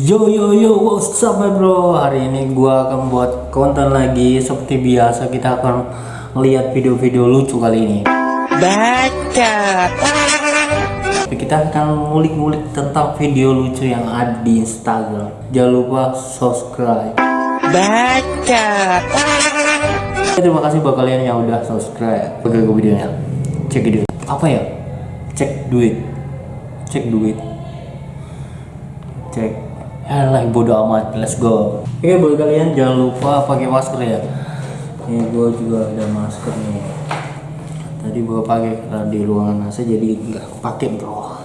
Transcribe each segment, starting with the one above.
Yo yo yo, what's up my bro? Hari ini gua akan buat konten lagi seperti biasa kita akan melihat video-video lucu kali ini. Baca. Kita akan ngulik-ngulik tentang video lucu yang ada di Instagram. Jangan lupa subscribe. Baca. Terima kasih buat kalian yang udah subscribe. Ke videonya. Cek video. Apa ya? Cek duit. Cek duit. Cek. Alah bodo amat. Let's go. Oke buat kalian jangan lupa pakai masker ya. Ini gua juga ada masker nih. Tadi gua pakai di ruangan AC jadi nggak pakai bro.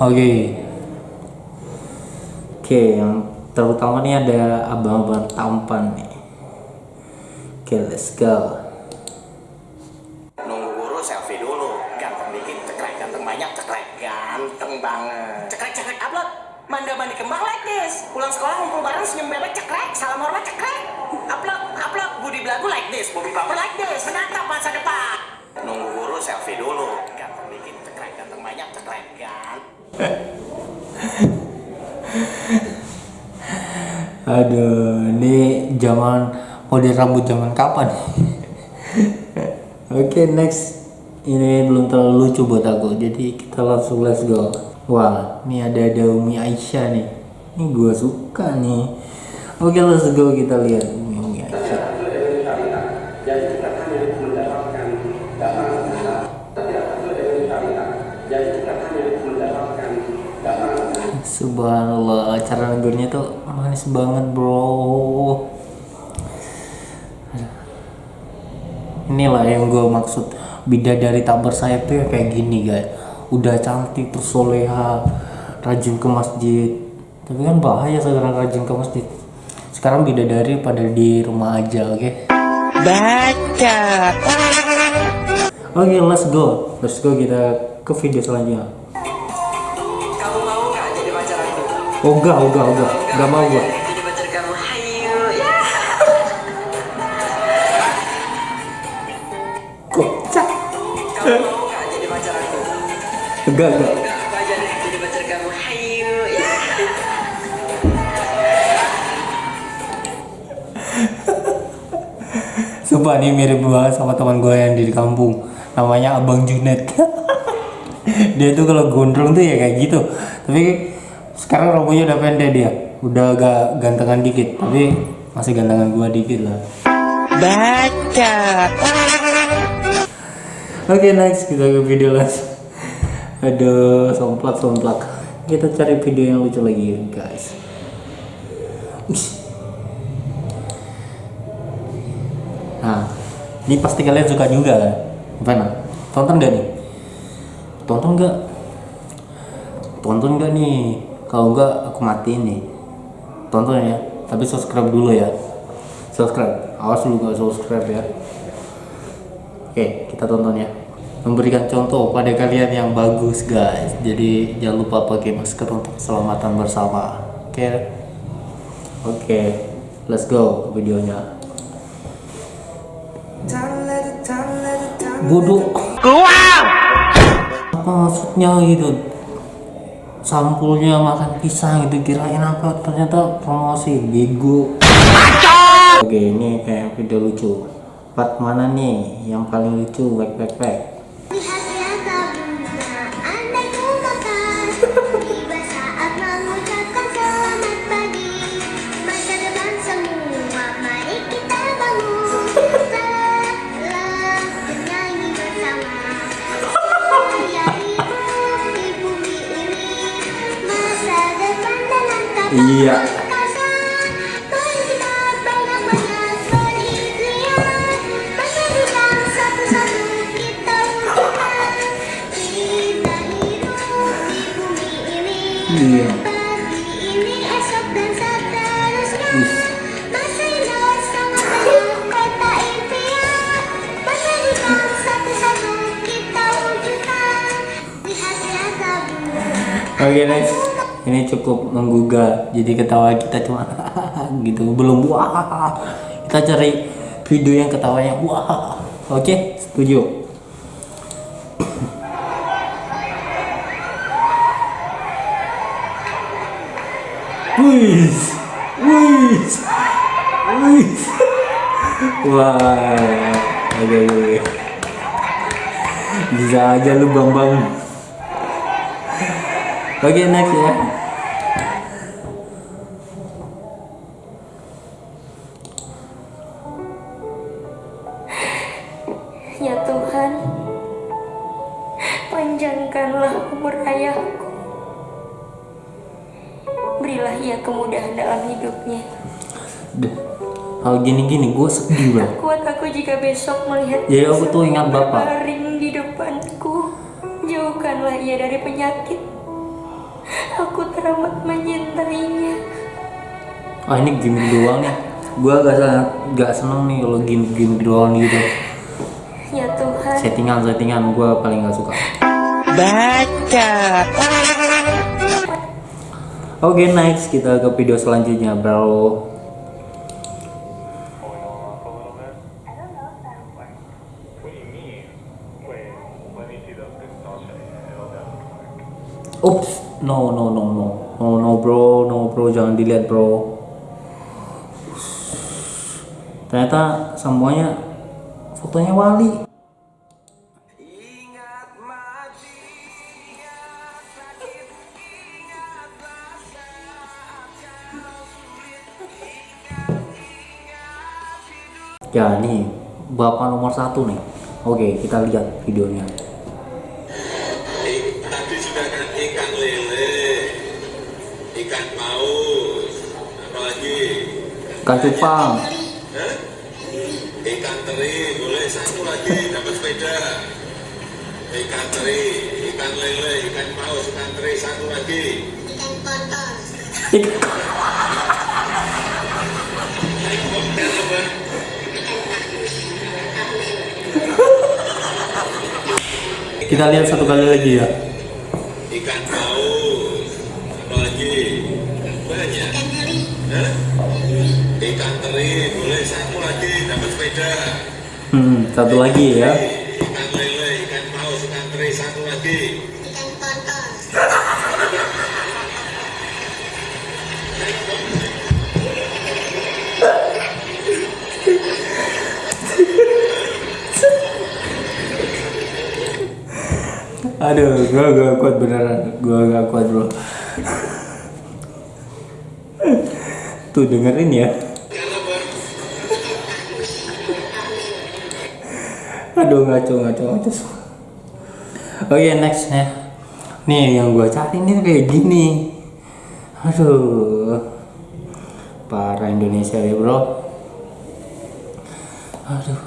Oke. Oke, yang terutama nih ada abang-abang tampan nih. Oke, let's go. Aduh, ini zaman model rambut zaman kapan? Oke, next. Ini belum terlalu lucu buat aku, jadi kita langsung let's go. Wah, ini ada ada Umi Aisyah nih. Ini gua suka nih. Oke, let's go kita lihat Umi, Umi Aisyah. Subhanallah, cara negurnya tuh manis banget, bro. Inilah yang gue maksud bidadari tak bersayap tuh ya kayak gini guys. Udah cantik terus soleha, rajin ke masjid. Tapi kan bahaya sekarang rajin ke masjid. Sekarang bidadari pada di rumah aja, oke? Baca. Oke, let's go. Let's go kita ke video selanjutnya. Oh enggak, enggak, enggak. Enggak mau ya. Kocak. Enggak, enggak. Sumpah nih mirip banget sama teman gue yang di kampung namanya Abang Junet dia tuh kalau gondrong tuh ya kayak gitu tapi sekarang rambutnya udah pendek dia udah agak gantengan dikit tapi masih gantengan gua dikit lah Baca. oke next kita ke video langsung aduh somplak somplak kita cari video yang lucu lagi guys. Nah, ini pasti kalian suka juga kan? Gimana? Tonton gak nih? Tonton gak? Tonton gak nih? Kalau enggak, aku matiin nih. Tonton ya, tapi subscribe dulu ya. Subscribe, awas lu gak subscribe ya. Oke, kita tonton ya. Memberikan contoh pada kalian yang bagus guys. Jadi jangan lupa pakai masker untuk keselamatan bersama. Oke. Oke, let's go videonya. bodoh Keluar. apa maksudnya gitu sampulnya makan pisang gitu kirain apa ternyata promosi bego. Oke ini kayak video lucu. Part mana nih yang paling lucu? Back back back iya. Oke next ini cukup menggugah. Jadi ketawa kita cuma gitu. Belum wah. Kita cari video yang ketawanya wah. Oke setuju Wih, wih, wih. Wah, oke. oke. Bisa aja lu bambang. Oke next ya. Ya Ia kemudahan dalam hidupnya. Duh, hal gini-gini gue sedih bro. Kuat aku jika besok melihat Ya, aku tuh ingat Bapak. berbaring di depanku. Jauhkanlah ia dari penyakit. Aku teramat mencintainya. Ah ini gimmick doang nih. Gue gak, sangat gak seneng nih kalau gimmick-gimmick doang gitu. Ya Tuhan, Settingan-settingan gue paling gak suka. Baca. Oke next kita ke video selanjutnya bro. Oops, no no no no no no bro, no bro jangan dilihat bro. Ternyata semuanya fotonya Wali. Ya nih bapak nomor satu nih. Oke kita lihat videonya. Ik- tadi sudah kan ikan lele, ikan paus, apa lagi? Ikan cupang. Hah? Ikan teri, boleh satu lagi dapat sepeda. Ikan teri, ikan lele, ikan paus, ikan teri, satu lagi. Ik- Kita lihat satu kali lagi ya. Ikan paus, apa lagi? Banyak. Hah? Ikan teri, boleh satu lagi dapat sepeda. Hmm, satu lagi ya. Ikan lele, ikan paus, ikan teri, satu lagi. Aduh, gua gak kuat beneran. Gua gak kuat bro. Tuh dengerin ya. Aduh ngaco ngaco ngaco. Oke next ya. Nih yang gua cari nih kayak gini. Aduh. Parah Indonesia ya bro. Aduh.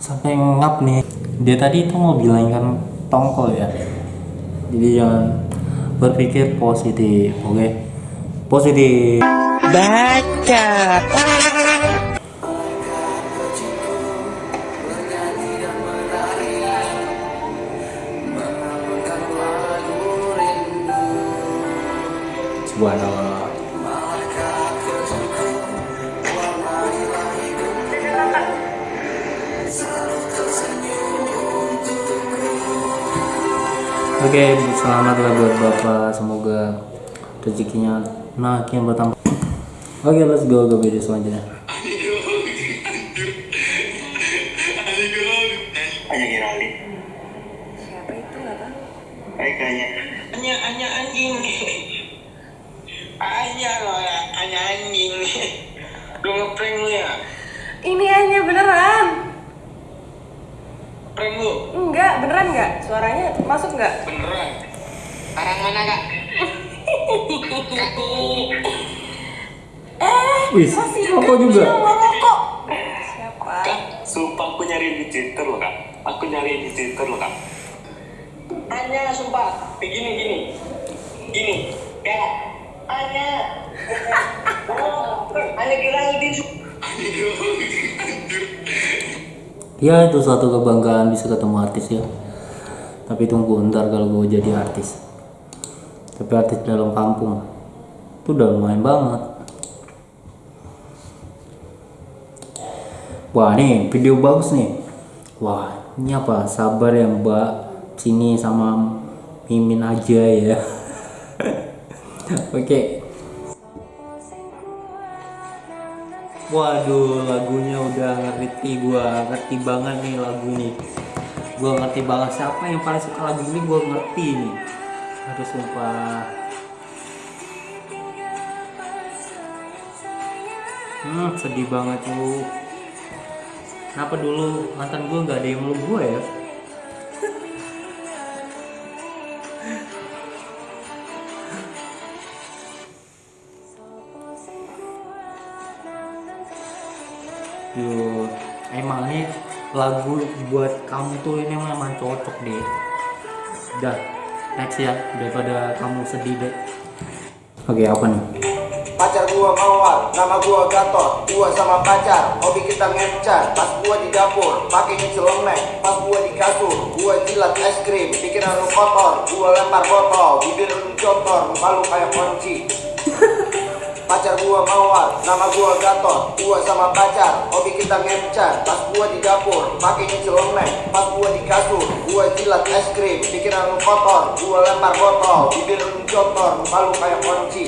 Sampai ngap nih. Dia tadi itu mau bilang kan tongkol ya. Jadi jangan berpikir positif, oke? Positif. Baca. Subhanallah. Oke, selamatlah buat Bapak. Semoga rezekinya makin bertambah. Oke, let's go ke video selanjutnya. Siapa itu nggak tahu. Baik hanya. Hanya hanya anjing. Hanya loh, hanya anjing. Lu ngeprank lu ya? Ini hanya beneran. Prank lu? Enggak, beneran nggak? Suaranya masuk nggak? Beneran. Arang mana kak? Wih, rokok juga. Rokok. Siapa? Kak, sumpah aku nyari di Twitter loh kak. Aku nyari di Twitter loh kak. Hanya sumpah. Begini gini. Gini. Ya. Hanya. Oh, hanya Giraldi. Hanya Giraldi. Ya itu suatu kebanggaan bisa ketemu artis ya. Tapi tunggu ntar kalau gue jadi artis. Tapi artis dalam kampung itu udah lumayan banget. Wah nih video bagus nih. Wah ini apa? Sabar ya Mbak Cini sama Mimin aja ya. Oke. Waduh, lagunya udah ngerti gua, ngerti banget nih lagu nih. Gua ngerti banget siapa yang paling suka lagu ini, gua ngerti nih. Aduh sumpah. Hmm, sedih banget tuh. Kenapa dulu mantan gua nggak ada yang meluk gua ya? Lagu buat kamu tuh ini memang cocok deh. Udah, next ya daripada kamu sedih deh. Oke, apa nih? Pacar gua mawar, nama gua Gatot Gua sama pacar, hobi kita ngencar Pas gua di dapur, pakainya celemek Pas gua di kasur, gua jilat es krim Pikiran lu kotor, gua lempar botol Bibir lu cotor, muka lu kayak kunci Pacar gua mawar, nama gua Gatot Gua sama pacar, hobi kita ngencar Pas gua di dapur, pakainya celemek Pas gua di kasur, gua jilat es krim Pikiran lu kotor, gua lempar botol Bibir lu cotor, muka lu kayak kunci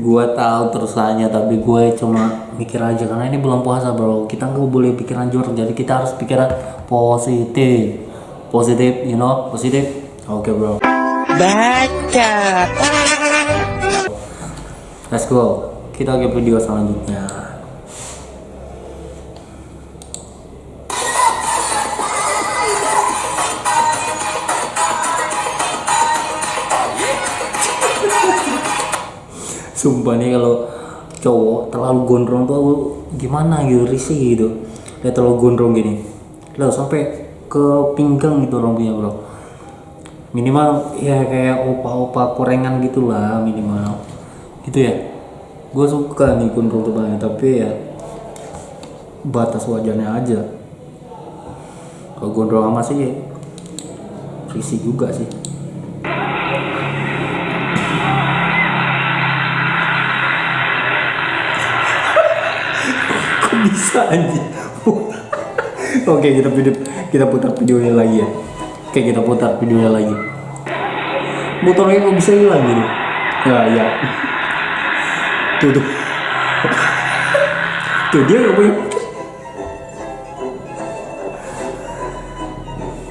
Gua tahu terusannya tapi gue cuma mikir aja karena ini belum puasa bro. Kita nggak boleh pikiran jorok jadi kita harus pikiran positif, positif, you know, positif. Oke bro. Baca. Let's go. Kita ke video selanjutnya. Sumpah nih kalau cowok terlalu gondrong tuh gimana gitu risih gitu. Dia terlalu gondrong gini. Lalu sampai ke pinggang gitu rambutnya bro. Minimal ya kayak opa-opa korengan gitulah minimal. Gitu ya. Gue suka nih tuh banget tapi ya batas wajarnya aja. Kalau gondrong sama sih risih juga sih. Kok bisa anjing? Oke kita video kita putar videonya lagi ya. Oke kita putar videonya lagi. Motornya kok bisa hilang gitu? Ya ya. Tuh tuh. Tuh dia nggak punya.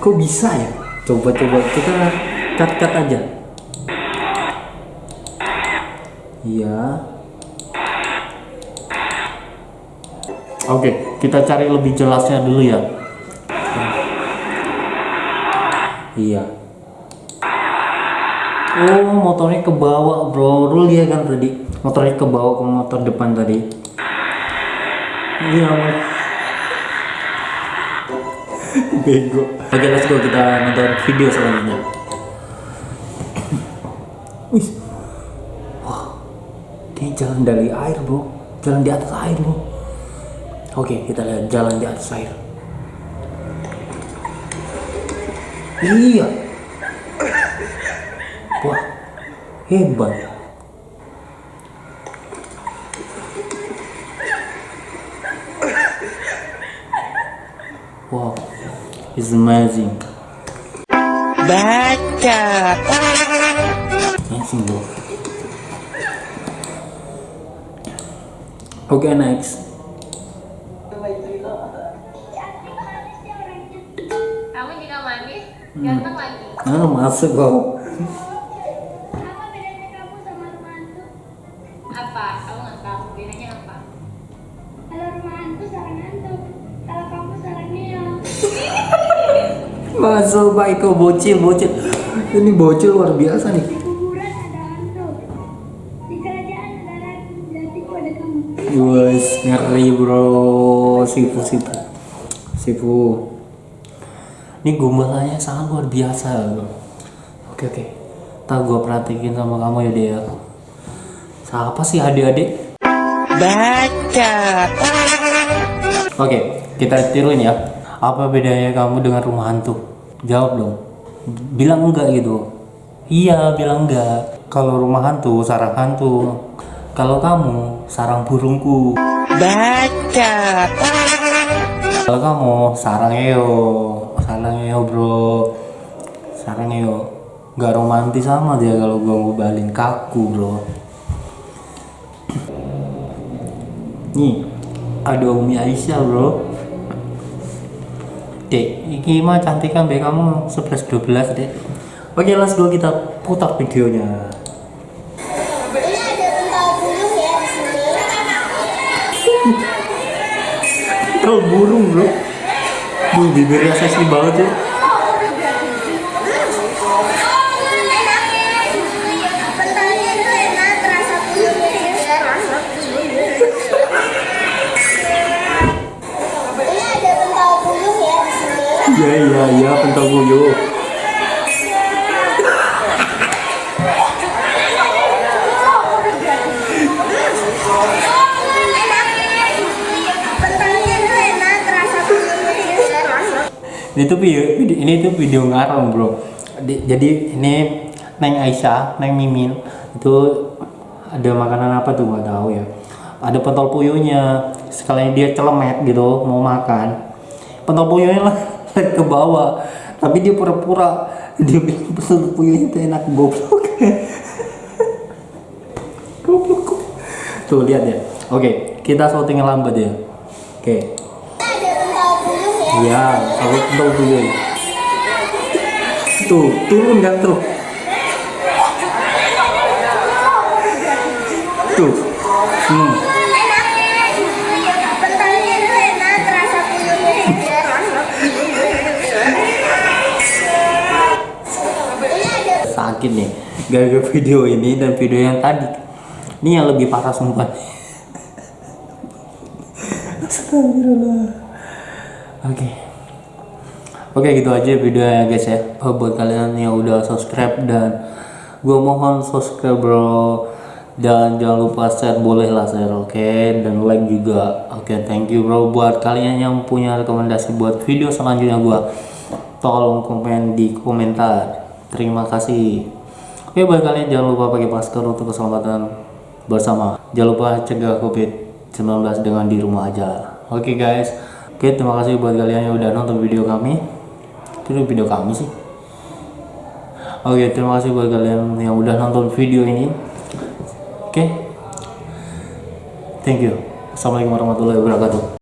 Kok bisa ya? Coba coba kita cut cut aja. Iya. Oke, kita cari lebih jelasnya dulu ya. Iya. Oh, motornya ke bawah, bro. Lu lihat kan tadi, motornya ke bawah ke motor depan tadi. Iya, Mas. Bego. Oke, let's go kita nonton video selanjutnya. Wih. Wah. Dia jalan dari air, bro. Jalan di atas air, bro. Oke, kita lihat jalan di atas air. Iya. Hebat. Wow, it's amazing. Amazing, bro. Oke, next. Kamu juga manis, ganteng lagi. Ah, masuk kok. Baik kok bocil, bocil. Ini bocil luar biasa nih. Di kuburan ada hantu, di kerajaan ada ratu, di hatiku ada kamu. Wes ngeri bro, sifu sifu, sifu. Ini gombalannya sangat luar biasa bro. Oke oke, tak gua perhatiin sama kamu ya dia. Siapa sih adik-adik? Baca. Oke, kita tiruin ya. Apa bedanya kamu dengan rumah hantu? Jawab dong. Bilang enggak gitu. Iya, bilang enggak. Kalau rumah hantu, sarang hantu. Kalau kamu, sarang burungku. Baca. Kalau kamu, sarang eo. Sarang eo, bro. Sarang eo. nggak romantis sama dia kalau gue ngobalin kaku bro nih ada Umi Aisyah bro Dek, ini mah cantik kan kamu 11 12 dek. Oke, let's go kita putar videonya. Ya. Tuh burung bro. Duh, bibirnya seksi banget ya. Iya pentol juga. Ini tuh video, video- ini tuh video ngarang bro. Di- jadi ini Neng Aisyah, Neng Mimin itu ada makanan apa tuh nggak tahu ya. Ada pentol puyuhnya. Sekalian dia celemet gitu mau makan, pentol puyuhnya lah ke bawah. Tapi dia pura-pura dia bilang pentol puyuhnya itu enak goblok. goblok. Tuh lihat ya. Oke, kita syuting lambat ya. Oke. Ya. Iya, aku pentol puyuh. Tuh, turun kan tuh. Tuh. Hmm. Sakit nih. Gara-gara video ini dan video yang tadi. Ini yang lebih parah sumpah. Astagfirullah. Oke. Oke gitu aja videonya guys ya. Oh, buat kalian yang udah subscribe dan gue mohon subscribe bro dan jangan lupa share boleh lah share oke dan like juga oke thank you bro buat kalian yang punya rekomendasi buat video selanjutnya gue tolong komen di komentar terima kasih oke buat kalian jangan lupa pakai masker untuk keselamatan bersama jangan lupa cegah covid 19 dengan di rumah aja oke guys oke terima kasih buat kalian yang udah nonton video kami itu video kami sih Oke, terima kasih buat kalian yang udah nonton video ini. Oke. Thank you. Assalamualaikum warahmatullahi wabarakatuh.